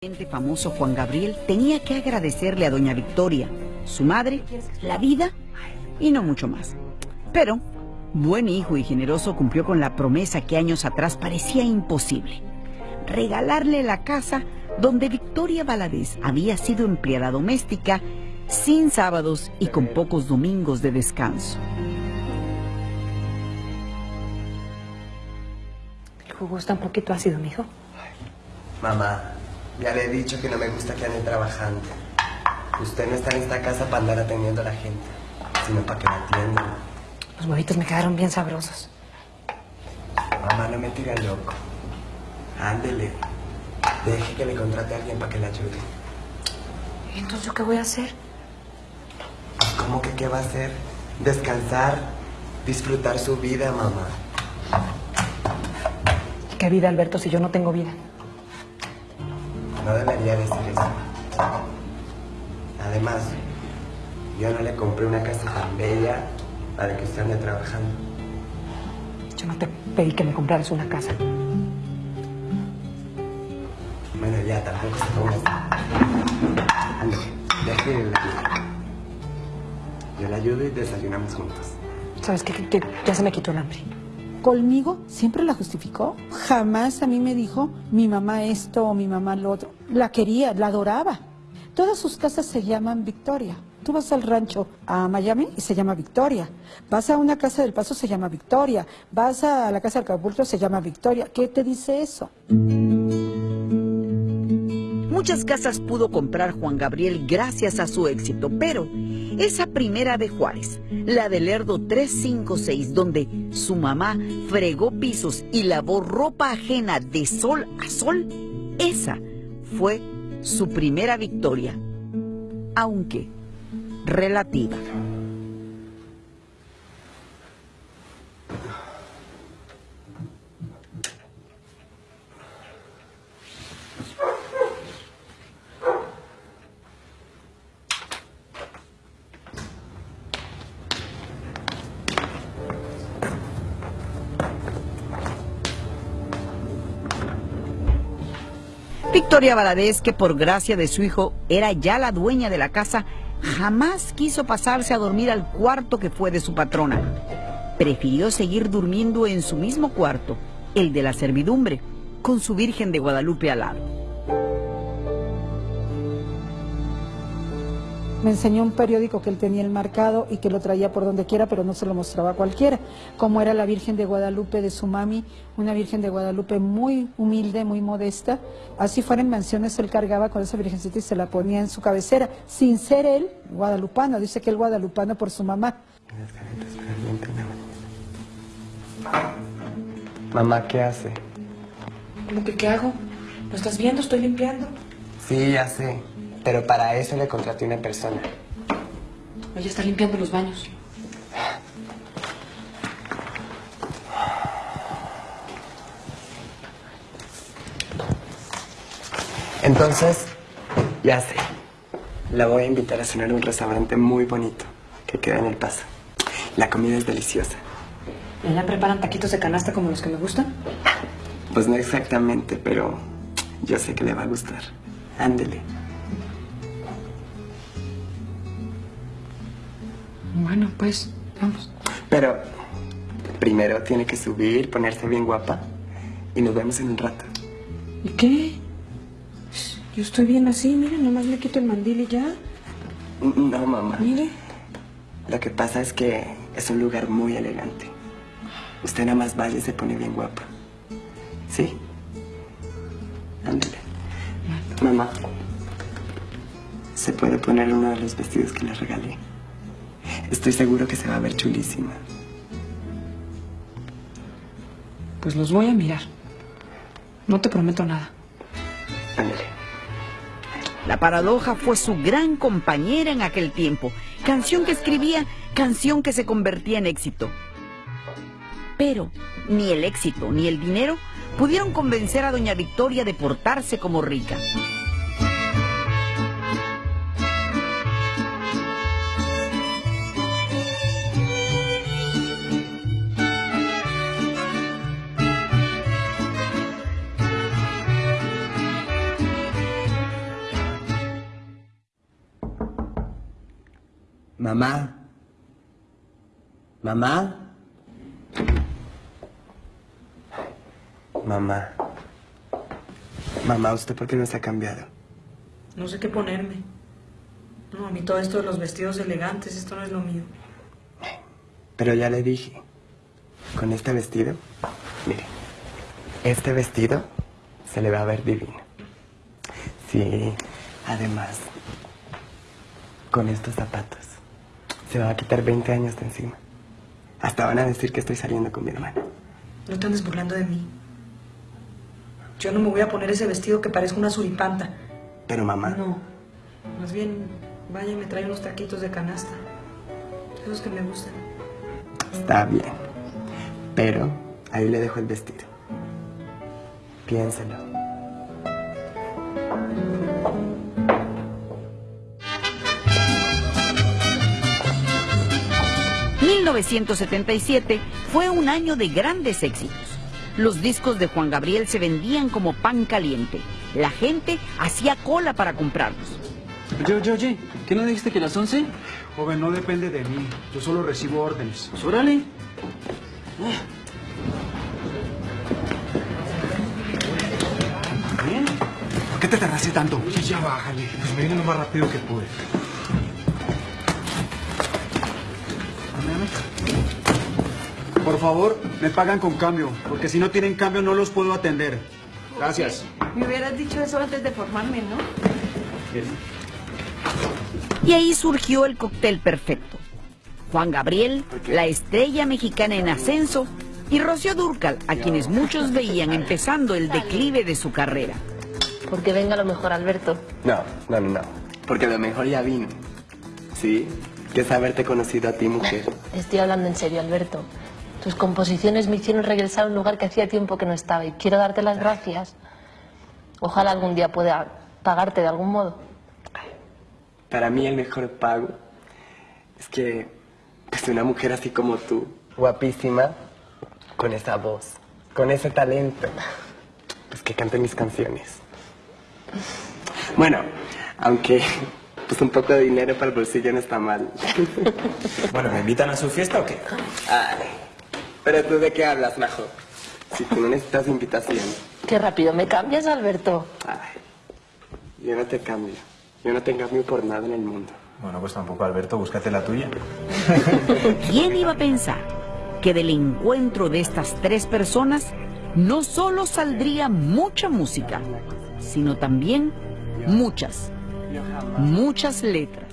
El famoso Juan Gabriel tenía que agradecerle a doña Victoria, su madre, la vida y no mucho más. Pero, buen hijo y generoso cumplió con la promesa que años atrás parecía imposible. Regalarle la casa donde Victoria Valadez había sido empleada doméstica, sin sábados y con pocos domingos de descanso. El jugo está un poquito ácido, mijo. Mamá, ya le he dicho que no me gusta que ande trabajando. Usted no está en esta casa para andar atendiendo a la gente, sino para que la atiendan. Los huevitos me quedaron bien sabrosos. Mamá, no me tire loco. Ándele. Deje que le contrate a alguien para que le ayude. Entonces, ¿yo qué voy a hacer? ¿Cómo que qué va a hacer? Descansar, disfrutar su vida, mamá. ¿Qué vida, Alberto, si yo no tengo vida? No debería decir eso. Además, yo no le compré una casa tan bella para que usted ande trabajando. Yo no te pedí que me compraras una casa. Bueno, ya, tampoco se ponga. Ande, déjele la ayuda. Yo la ayudo y desayunamos juntos. ¿Sabes qué? Que- que ya se me quitó el hambre. Conmigo siempre la justificó. Jamás a mí me dijo mi mamá esto o mi mamá lo otro. La quería, la adoraba. Todas sus casas se llaman Victoria. Tú vas al rancho a Miami y se llama Victoria. Vas a una casa del Paso, se llama Victoria. Vas a la casa del Acapulco, se llama Victoria. ¿Qué te dice eso? Muchas casas pudo comprar Juan Gabriel gracias a su éxito, pero esa primera de Juárez, la del Lerdo 356, donde su mamá fregó pisos y lavó ropa ajena de sol a sol, esa fue su primera victoria, aunque relativa. Victoria Valadez, que por gracia de su hijo era ya la dueña de la casa, jamás quiso pasarse a dormir al cuarto que fue de su patrona. Prefirió seguir durmiendo en su mismo cuarto, el de la servidumbre, con su Virgen de Guadalupe al lado. Me enseñó un periódico que él tenía el marcado y que lo traía por donde quiera, pero no se lo mostraba a cualquiera. Como era la Virgen de Guadalupe de su mami, una Virgen de Guadalupe muy humilde, muy modesta. Así fuera en mansiones, él cargaba con esa Virgencita y se la ponía en su cabecera, sin ser él guadalupano. Dice que él guadalupano por su mamá. Mamá, ¿qué hace? ¿Cómo que qué hago? ¿Lo estás viendo? Estoy limpiando. Sí, ya sé. Pero para eso le contraté una persona. Ella está limpiando los baños. Entonces, ya sé. La voy a invitar a cenar a un restaurante muy bonito que queda en El Paso. La comida es deliciosa. ¿Y allá preparan taquitos de canasta como los que me gustan? Pues no exactamente, pero yo sé que le va a gustar. Ándele. Bueno, pues, vamos. Pero primero tiene que subir, ponerse bien guapa y nos vemos en un rato. ¿Y qué? Yo estoy bien así, mire, nomás me quito el mandil y ya. No, mamá. Mire. Lo que pasa es que es un lugar muy elegante. Usted nada más vaya y se pone bien guapa. ¿Sí? Ándale. Mamá, ¿se puede poner uno de los vestidos que le regalé? Estoy seguro que se va a ver chulísima. Pues los voy a mirar. No te prometo nada. Ándale. La paradoja fue su gran compañera en aquel tiempo. Canción que escribía, canción que se convertía en éxito. Pero ni el éxito ni el dinero pudieron convencer a doña Victoria de portarse como rica. Mamá. Mamá. Mamá. Mamá, ¿usted por qué no se ha cambiado? No sé qué ponerme. No, a mí todo esto de los vestidos elegantes, esto no es lo mío. Pero ya le dije, con este vestido, mire, este vestido se le va a ver divino. Sí, además, con estos zapatos, se va a quitar 20 años de encima. Hasta van a decir que estoy saliendo con mi hermana. No te andes burlando de mí. Yo no me voy a poner ese vestido que parezca una suripanta. Pero mamá, No. Más bien, vaya y me trae unos taquitos de canasta. Esos que me gustan. está bien. Pero ahí le dejo el vestido. Piénselo. 1977 fue un año de grandes éxitos. Los discos de Juan Gabriel se vendían como pan caliente. La gente hacía cola para comprarlos. Oye, oye, oye, ¿qué no dijiste que las 11? Joven, no depende de mí. Yo solo recibo órdenes. Pues órale. ¿Por qué te tardaste tanto? Oye, ya bájale. Pues me vine lo más rápido que pude. Por favor, me pagan con cambio, porque si no tienen cambio no los puedo atender. Gracias. Me hubieras dicho eso antes de formarme, ¿no? Y ahí surgió el cóctel perfecto. Juan Gabriel, la estrella mexicana en ascenso, y Rocío Durcal, a quienes muchos veían empezando el declive de su carrera. Porque venga lo mejor, Alberto. No, no, no, no. Porque lo mejor ya vino. ¿Sí? Que es haberte conocido a ti, mujer. Estoy hablando en serio, Alberto. Tus composiciones me hicieron regresar a un lugar que hacía tiempo que no estaba y quiero darte las gracias. Ojalá algún día pueda pagarte de algún modo. Para mí el mejor pago es que pues una mujer así como tú, guapísima, con esa voz, con ese talento, pues que cante mis canciones. Bueno, aunque pues un poco de dinero para el bolsillo no está mal. Bueno, ¿me invitan a su fiesta o qué? Ay, pero tú de qué hablas, Majo? Si tú no necesitas invitación. Qué rápido me cambias, Alberto. Ay, yo no te cambio. Yo no te cambio por nada en el mundo. Bueno, pues tampoco, Alberto, búscate la tuya. ¿Quién iba a pensar que del encuentro de estas tres personas no solo saldría mucha música, sino también muchas, muchas letras?